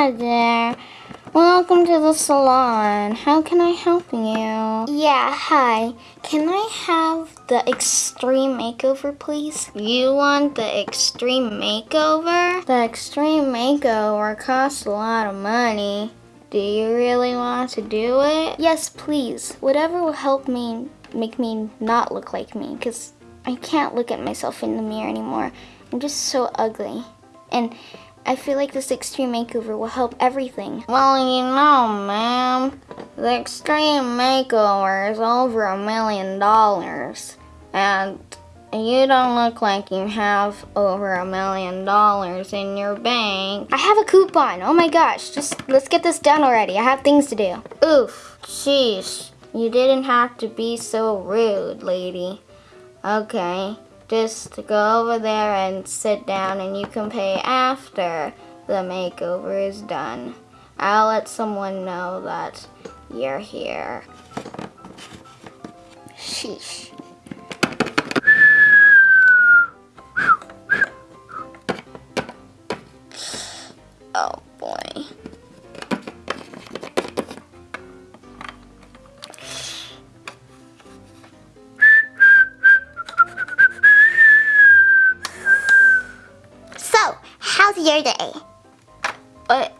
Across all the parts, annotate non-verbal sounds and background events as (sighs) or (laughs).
Hi there. Welcome to the salon. How can I help you? Yeah, hi. Can I have the extreme makeover, please? You want the extreme makeover? The extreme makeover costs a lot of money. Do you really want to do it? Yes, please. Whatever will help me make me not look like me, because I can't look at myself in the mirror anymore. I'm just so ugly. And I feel like this extreme makeover will help everything. Well, you know, ma'am, the extreme makeover is over a million dollars. And you don't look like you have over a million dollars in your bank. I have a coupon. Oh my gosh. Just let's get this done already. I have things to do. Oof. Sheesh. You didn't have to be so rude, lady. Okay. Just go over there and sit down and you can pay after the makeover is done. I'll let someone know that you're here. Sheesh. Your day? What?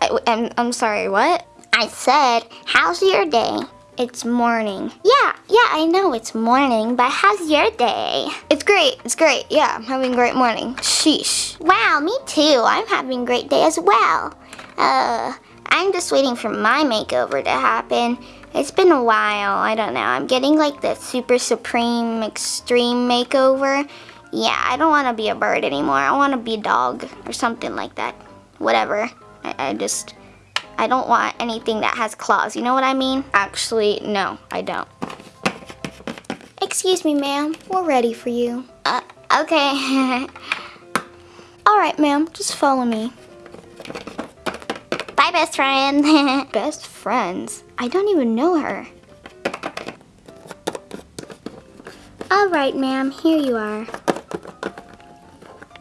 I, I'm, I'm sorry, what? I said, how's your day? It's morning. Yeah, yeah, I know it's morning, but how's your day? It's great, it's great. Yeah, I'm having a great morning. Sheesh. Wow, me too. I'm having a great day as well. Uh, I'm just waiting for my makeover to happen. It's been a while, I don't know. I'm getting like the super supreme extreme makeover. Yeah, I don't want to be a bird anymore. I want to be a dog or something like that. Whatever. I, I just, I don't want anything that has claws. You know what I mean? Actually, no, I don't. Excuse me, ma'am. We're ready for you. Uh, okay. (laughs) All right, ma'am. Just follow me. Bye, best friend. (laughs) best friends? I don't even know her. All right, ma'am. Here you are.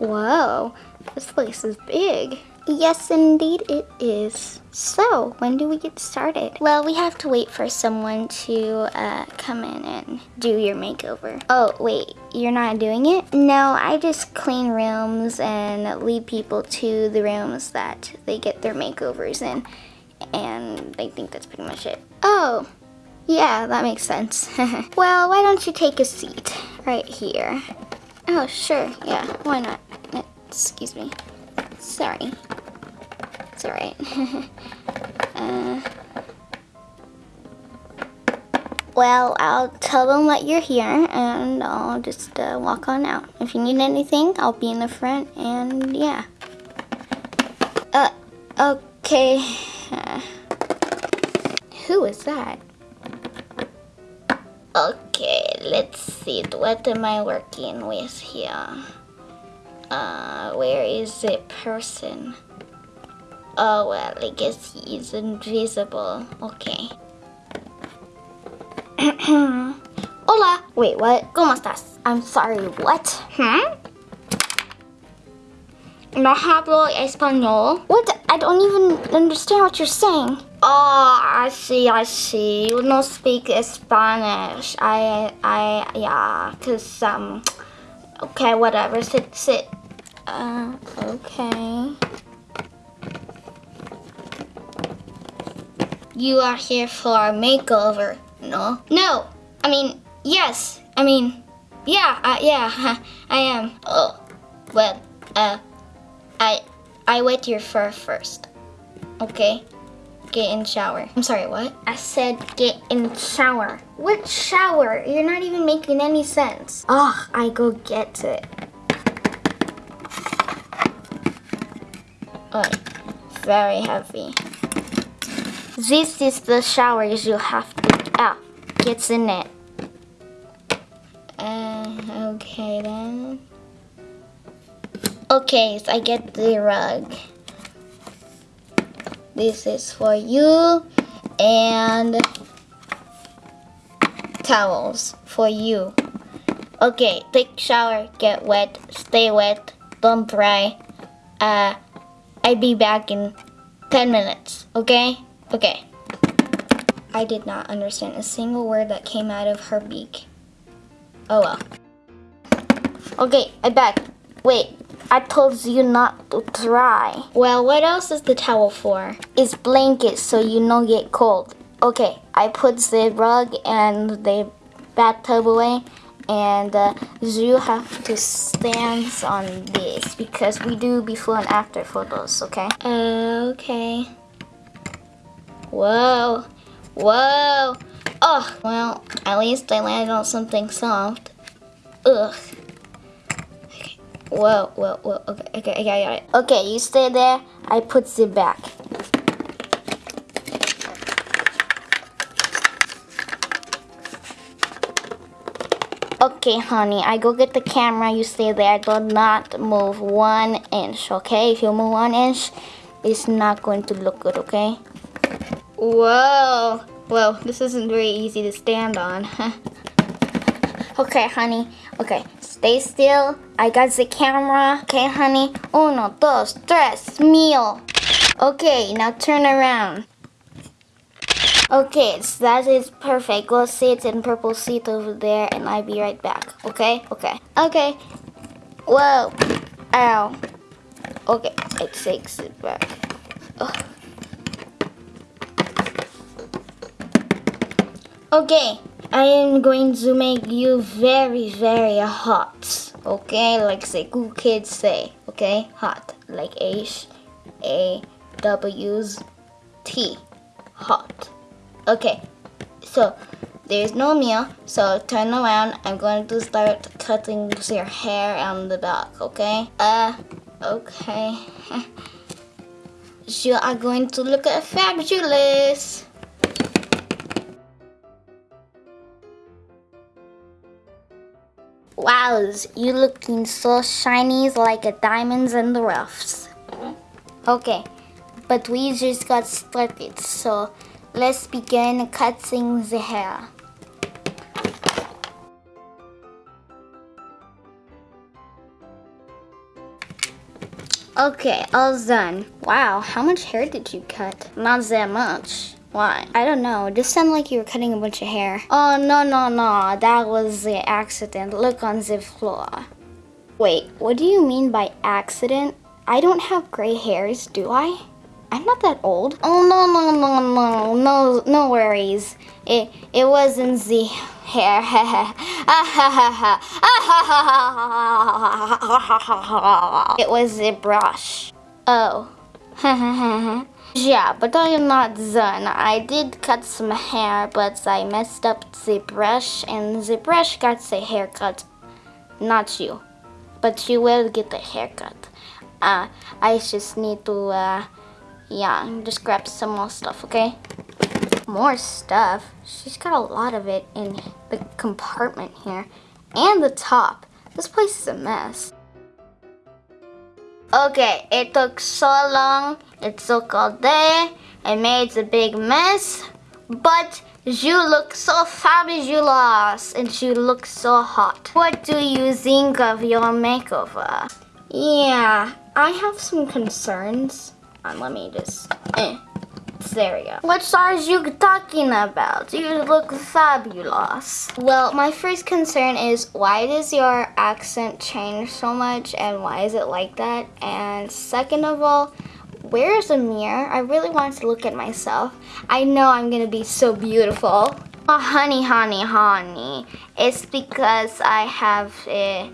Whoa, this place is big. Yes, indeed it is. So, when do we get started? Well, we have to wait for someone to uh, come in and do your makeover. Oh, wait, you're not doing it? No, I just clean rooms and lead people to the rooms that they get their makeovers in. And I think that's pretty much it. Oh, yeah, that makes sense. (laughs) well, why don't you take a seat right here? Oh, sure, yeah, why not? Excuse me. Sorry. It's alright. (laughs) uh, well, I'll tell them that you're here and I'll just uh, walk on out. If you need anything, I'll be in the front and yeah. Uh, okay. Uh, (sighs) who is that? Okay, let's see. What am I working with here? Uh, where is the person? Oh, well, I guess he's invisible. Okay. (clears throat) Hola! Wait, what? ¿Cómo estás? I'm sorry, what? Hmm? No hablo español. What? I don't even understand what you're saying. Oh, I see, I see. You don't speak Spanish. I, I, yeah, cause, um, okay, whatever. Sit, sit. Uh, okay. You are here for a makeover, no? No, I mean, yes. I mean, yeah, uh, yeah, (laughs) I am. Oh, well, uh, I, I wet your fur first, okay? Get in shower. I'm sorry, what? I said get in shower. What shower? You're not even making any sense. Ugh, I go get it. Very heavy. This is the shower you have to, ah, gets in it. Uh, okay then. Okay, so I get the rug. This is for you and towels for you. Okay, take shower, get wet, stay wet, don't dry. Uh, I'd be back in 10 minutes, okay? Okay. I did not understand a single word that came out of her beak. Oh well. Okay, I'm back. Wait, I told you not to try. Well, what else is the towel for? It's blanket so you don't get cold. Okay, I put the rug and the bathtub away and uh, you have to stand on this because we do before and after photos, okay? Uh, okay. Whoa. Whoa. Oh, well, at least I landed on something soft. Ugh. Okay. Whoa, whoa, whoa. Okay, okay, I got it. Okay, you stay there. I put it back. Okay, honey, I go get the camera. You stay there. Do not move one inch, okay? If you move one inch, it's not going to look good, okay? Whoa. Whoa, this isn't very easy to stand on. (laughs) okay, honey. Okay, stay still. I got the camera. Okay, honey. Uno, dos, tres, mil. Okay, now turn around. Okay, so that is perfect. Go sit in purple seat over there and I'll be right back. Okay? Okay. Okay. Whoa. Ow. Okay, it takes it back. Ugh. Okay, I am going to make you very, very hot. Okay, like the cool kids say. Okay, hot. Like H A W's T. Hot. Okay, so there's no meal, so turn around. I'm going to start cutting your hair on the back, okay? Uh, okay. (laughs) you are going to look fabulous. Wows, you looking so shiny like a diamonds in the roughs. Okay, but we just got started, so Let's begin cutting the hair. Okay, all done. Wow, how much hair did you cut? Not that much. Why? I don't know. It just sounded like you were cutting a bunch of hair. Oh, no, no, no. That was the accident. Look on the floor. Wait, what do you mean by accident? I don't have gray hairs, do I? I'm not that old. Oh no no no no no no worries. It it wasn't the hair. (laughs) it was the brush. Oh. (laughs) yeah, but I am not done. I did cut some hair, but I messed up the brush, and the brush got the haircut. Not you, but you will get the haircut. Uh, I just need to uh yeah, just grab some more stuff, okay? More stuff? She's got a lot of it in the compartment here. And the top. This place is a mess. Okay, it took so long. It took all day. I made a big mess. But you look so fabulous and you look so hot. What do you think of your makeover? Yeah, I have some concerns. Um, let me just, eh. There we go. What size you talking about? You look fabulous. Well, my first concern is why does your accent change so much and why is it like that? And second of all, where is a mirror? I really want to look at myself. I know I'm gonna be so beautiful. Oh, honey, honey, honey. It's because I have a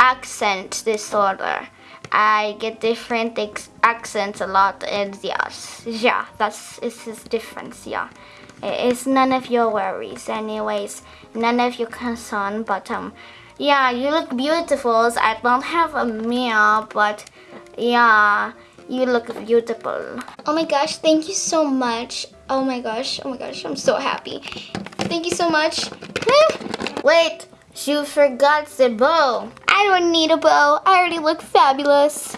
accent disorder. I get different accents a lot and yeah, yeah, that's it's his difference, yeah. It's none of your worries anyways, none of your concern, but um, yeah, you look beautiful. I don't have a mirror, but yeah, you look beautiful. Oh my gosh, thank you so much. Oh my gosh, oh my gosh, I'm so happy. Thank you so much. Wait, you forgot the bow. I don't need a bow. I already look fabulous.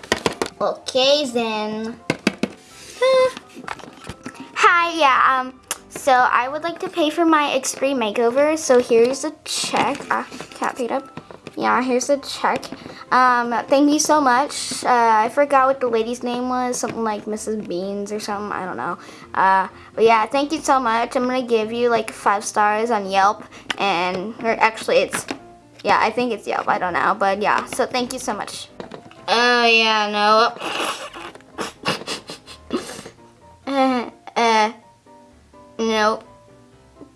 Okay, then. (laughs) Hi, yeah, um, so I would like to pay for my extreme makeover. So here's a check. Ah, cat paid up. Yeah, here's a check. Um, thank you so much. Uh, I forgot what the lady's name was. Something like Mrs. Beans or something. I don't know. Uh, but yeah, thank you so much. I'm gonna give you like five stars on Yelp. And, or actually it's, yeah, I think it's Yelp. I don't know. But yeah, so thank you so much. Oh, yeah, no. (laughs) uh, uh, no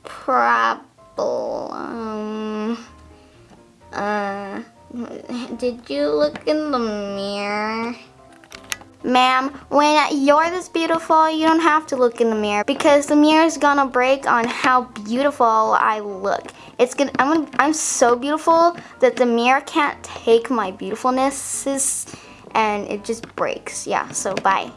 problem. Uh, did you look in the mirror? Ma'am, when you're this beautiful, you don't have to look in the mirror because the mirror is gonna break on how beautiful I look. It's gonna, I'm, gonna, I'm so beautiful that the mirror can't take my beautifulness and it just breaks. Yeah, so bye.